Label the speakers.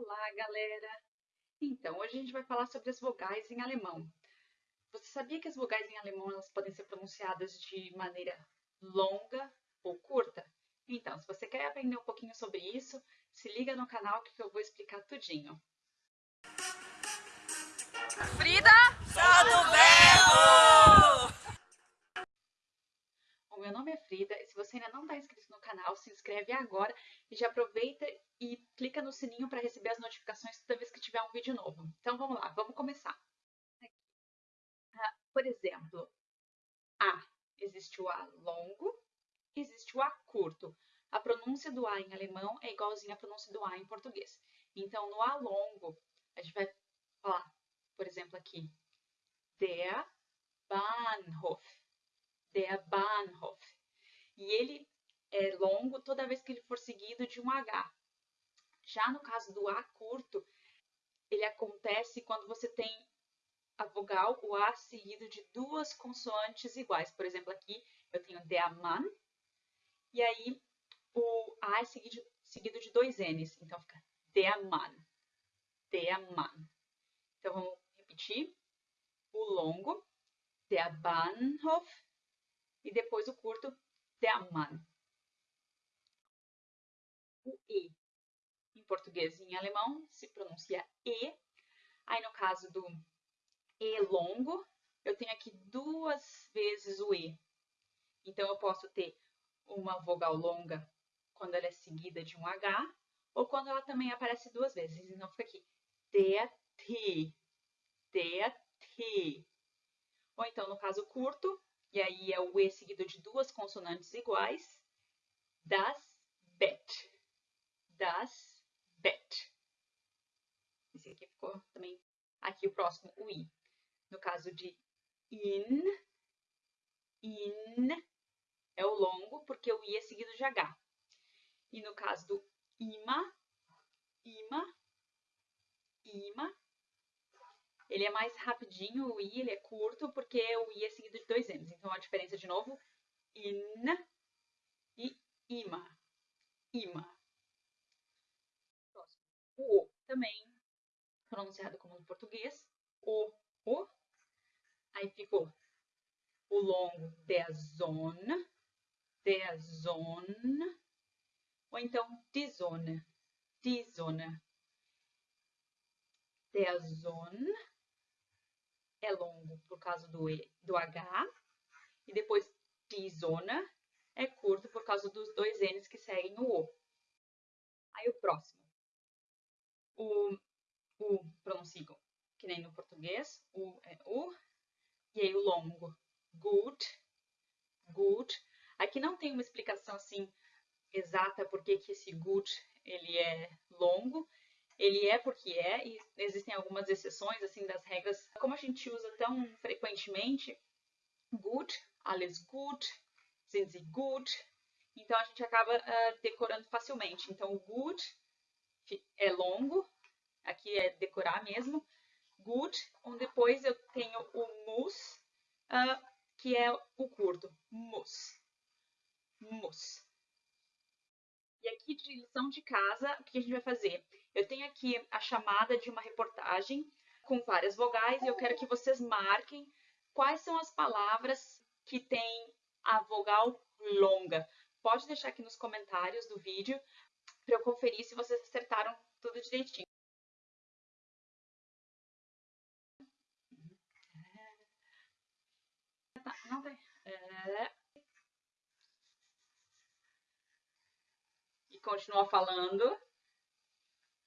Speaker 1: Olá, galera! Então, hoje a gente vai falar sobre as vogais em alemão. Você sabia que as vogais em alemão elas podem ser pronunciadas de maneira longa ou curta? Então, se você quer aprender um pouquinho sobre isso, se liga no canal que eu vou explicar tudinho.
Speaker 2: Frida! Só verbo!
Speaker 1: O meu nome é Frida e se você ainda não está inscrito no canal, se inscreve agora e já aproveita e clica no sininho para receber as notificações toda vez que tiver um vídeo novo. Então vamos lá, vamos começar. Ah, por exemplo, A. Existe o A longo, existe o A curto. A pronúncia do A em alemão é igualzinha à pronúncia do A em português. Então, no A longo, a gente vai falar, por exemplo, aqui, der Bahnhof der Bahnhof. E ele é longo toda vez que ele for seguido de um H. Já no caso do A curto, ele acontece quando você tem a vogal, o A seguido de duas consoantes iguais. Por exemplo, aqui eu tenho der Mann, e aí o A é seguido, seguido de dois N's. Então fica der Mann, der Mann. Então vamos repetir. O longo, der Bahnhof, e depois o curto der. O E, em português e em alemão, se pronuncia E. Aí, no caso do E longo, eu tenho aqui duas vezes o E. Então, eu posso ter uma vogal longa quando ela é seguida de um H, ou quando ela também aparece duas vezes. Então, fica aqui, der T, der T. Ou então, no caso curto, e aí é o E seguido de duas consonantes iguais, das Bett, das Bett. Esse aqui ficou também, aqui o próximo, o I. No caso de in, in, é o longo, porque o I é seguido de H. E no caso do ima, ima, ima, ele é mais rapidinho, o i ele é curto, porque o i é seguido de dois m's. Então, a diferença, de novo, in e ima. Ima. Próximo. O o também, pronunciado como no português. O, o. Aí ficou o longo der Sonne, der Sonne. Ou então, die Sonne, die Sonne. Der é longo por causa do, e, do H, e depois Tizona é curto por causa dos dois N's que seguem o O. Aí o próximo. O U pronuncio que nem no português, U é U, e aí o longo, gut, gut. Aqui não tem uma explicação assim exata por que esse gut ele é longo, ele é porque é, e existem algumas exceções, assim, das regras. Como a gente usa tão frequentemente, gut, alles gut, sind sie gut, então a gente acaba uh, decorando facilmente. Então, o gut é longo, aqui é decorar mesmo, gut, onde depois eu tenho o muss, uh, que é o curto, muss, muss. E aqui de lição de casa, o que a gente vai fazer? Eu tenho aqui a chamada de uma reportagem com várias vogais e eu quero que vocês marquem quais são as palavras que têm a vogal longa. Pode deixar aqui nos comentários do vídeo para eu conferir se vocês acertaram tudo direitinho. Tem. E continua falando.